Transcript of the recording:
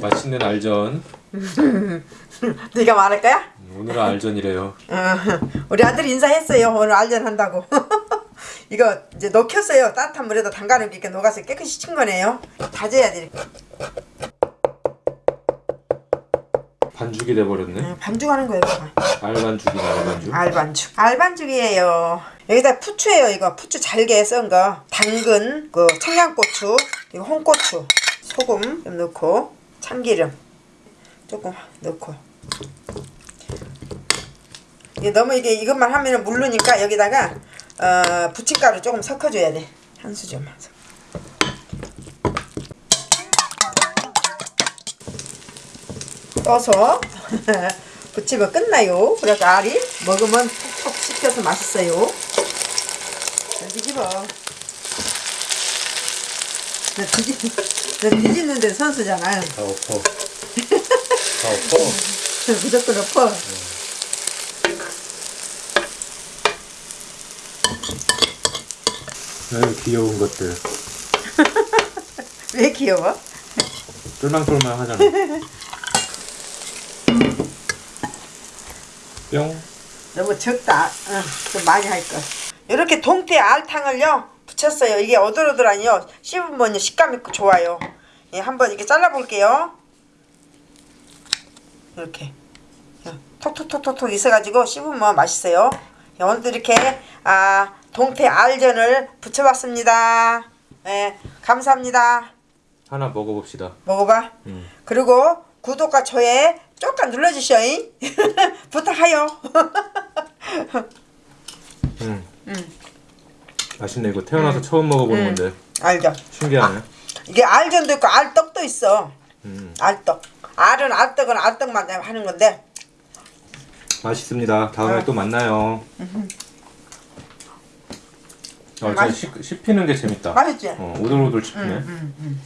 맛있는 알전. 네가 말할 거야? 오늘은 알전이래요. 어, 우리 아들 인사했어요. 오늘 알전 한다고. 이거 이제 녹였어요. 따뜻한 물에다 담가놓으니까 녹아서 깨끗이 친 거네요. 다져야 돼. 반죽이 돼버렸네. 어, 반죽하는 거예요. 이거. 알반죽이네 알반죽. 알반죽. 알반죽이에요. 여기다 푸추예요. 이거 푸추 잘게 썬 거. 당근, 그 청양고추, 이거 홍고추, 소금 좀 넣고 참기름 조금 넣고. 이게 너무 이게 이것만 하면은 물르니까 여기다가 어, 부침가루 조금 섞어줘야 돼. 한 수저만. 섞어. 떠서 부치면 끝나요. 그래서 알이 먹으면 톡톡 씹혀서 맛있어요. 자, 뒤집어. 나 뒤집, 나 뒤집는데 선수잖아. 다 엎어. 다 엎어. 무조건 엎어. 아유 귀여운 것들. 왜 귀여워? 똘망똘망 하잖아. 뿅. 너무 적다. 어, 좀 많이 할 거. 이렇게 동태 알탕을요 붙였어요. 이게 오돌오돌하니요 씹으면 식감이 좋아요. 예, 한번 이렇게 잘라볼게요. 이렇게 어, 톡톡톡톡톡 있어가지고 씹으면 맛있어요. 예, 오늘도 이렇게 아 동태 알전을 붙여봤습니다. 예, 감사합니다. 하나 먹어봅시다. 먹어봐. 음. 그리고 구독과 좋아요 조금 눌러주셔잉. 부탁해요. 음. 음. 맛있네 이거 태어나서 처음 먹어보는 음. 건데 알죠? 신기하네. 이게 알전도 있고 알떡도 있어. 음. 알떡. 알은 알떡은 알떡만 하는 건데 맛있습니다. 다음에 어. 또 만나요. 어, 진짜 맛있- 씹, 씹히는 게 재밌다. 맛있지? 어, 오돌오돌 씹히네. 음, 음.